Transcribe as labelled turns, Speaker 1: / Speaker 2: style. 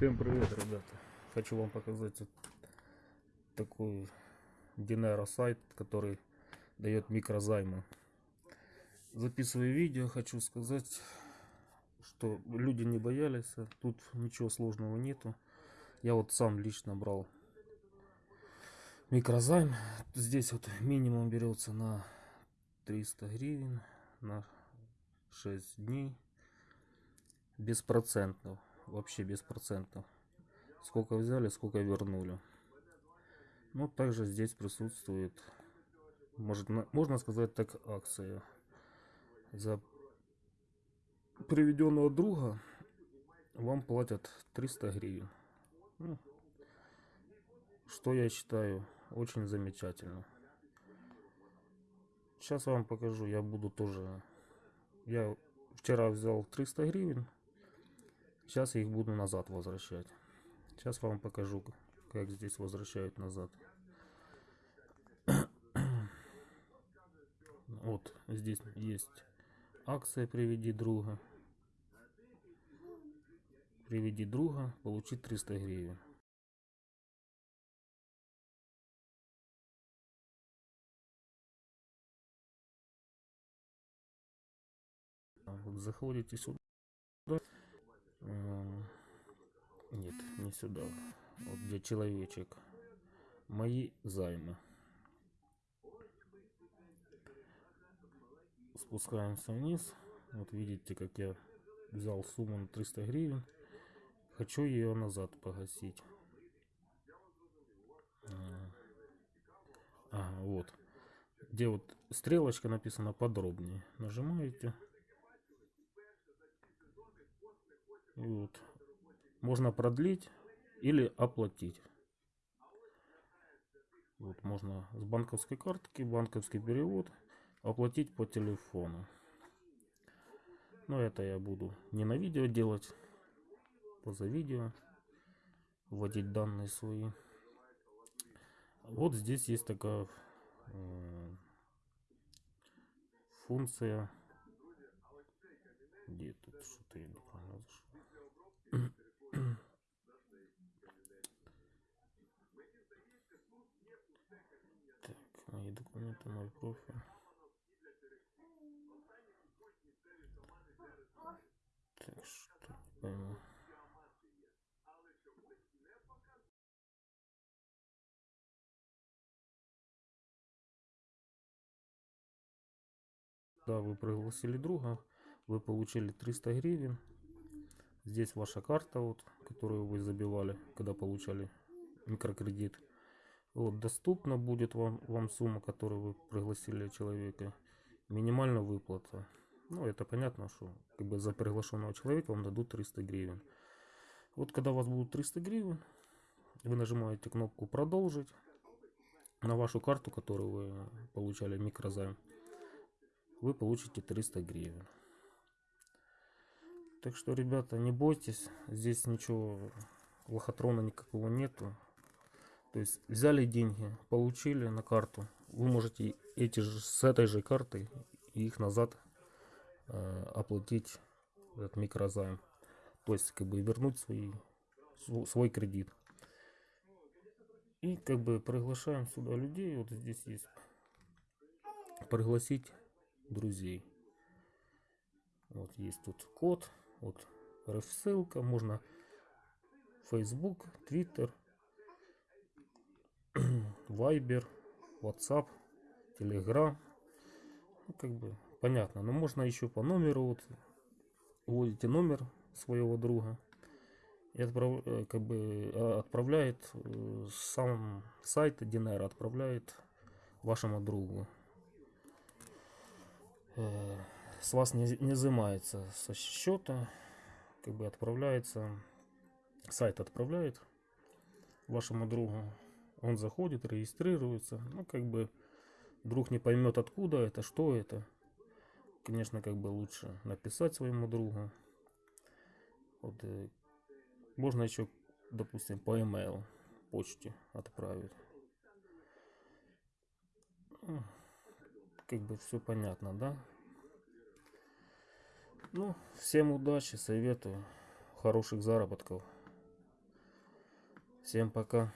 Speaker 1: Всем привет, ребята! Хочу вам показать вот такой Dinero сайт, который дает микрозаймы. Записываю видео, хочу сказать, что люди не боялись, а тут ничего сложного нету. Я вот сам лично брал микрозайм. Здесь вот минимум берется на 300 гривен на 6 дней беспроцентно вообще без процентов. Сколько взяли сколько вернули. Ну также здесь присутствует может можно сказать так акция. За приведенного друга вам платят 300 гривен. Ну, что я считаю очень замечательно. Сейчас вам покажу я буду тоже. Я вчера взял 300 гривен Сейчас я их буду назад возвращать. Сейчас вам покажу, как здесь возвращают назад. Вот здесь есть акция «Приведи друга». «Приведи друга», получить 300 гривен. Вот заходите сюда нет, не сюда. Вот где человечек. Мои займы. Спускаемся вниз. Вот видите, как я взял сумму на 300 гривен. Хочу ее назад погасить. Ага, вот. Где вот стрелочка написана подробнее. Нажимаете. И вот можно продлить или оплатить. Вот можно с банковской картки, банковский перевод, оплатить по телефону. Но это я буду не на видео делать, поза видео, вводить данные свои. Вот здесь есть такая э, функция. Где тут что-то я неправильно зашел. Мой профиль. Так что не пойму. Да, вы пригласили друга, вы получили 300 гривен. Здесь ваша карта, вот, которую вы забивали, когда получали микрокредит. Вот, доступна будет вам, вам сумма, которую вы пригласили человека. Минимальная выплата. Ну, это понятно, что как бы за приглашенного человека вам дадут 300 гривен. Вот когда у вас будут 300 гривен, вы нажимаете кнопку «Продолжить» на вашу карту, которую вы получали микрозайм. Вы получите 300 гривен. Так что, ребята, не бойтесь. Здесь ничего лохотрона никакого нету. То есть взяли деньги, получили на карту. Вы можете эти же с этой же картой их назад э, оплатить этот микрозайм. То есть как бы вернуть свой, свой кредит. И как бы приглашаем сюда людей. Вот здесь есть пригласить друзей. Вот есть тут код. Вот ссылка. Можно Facebook, Twitter, Viber, WhatsApp, Telegram. Ну, как бы понятно. Но можно еще по номеру. Вот вводите номер своего друга и отправ, э, как бы а, отправляет э, сам сайт Dinero отправляет вашему другу. Э, с вас не, не изымается со счета, как бы отправляется, сайт отправляет вашему другу он заходит, регистрируется. Ну, как бы друг не поймет, откуда это, что это. Конечно, как бы лучше написать своему другу. Вот, э, можно еще, допустим, по email почте отправить. Ну, как бы все понятно, да? Ну, всем удачи, советую, хороших заработков. Всем пока.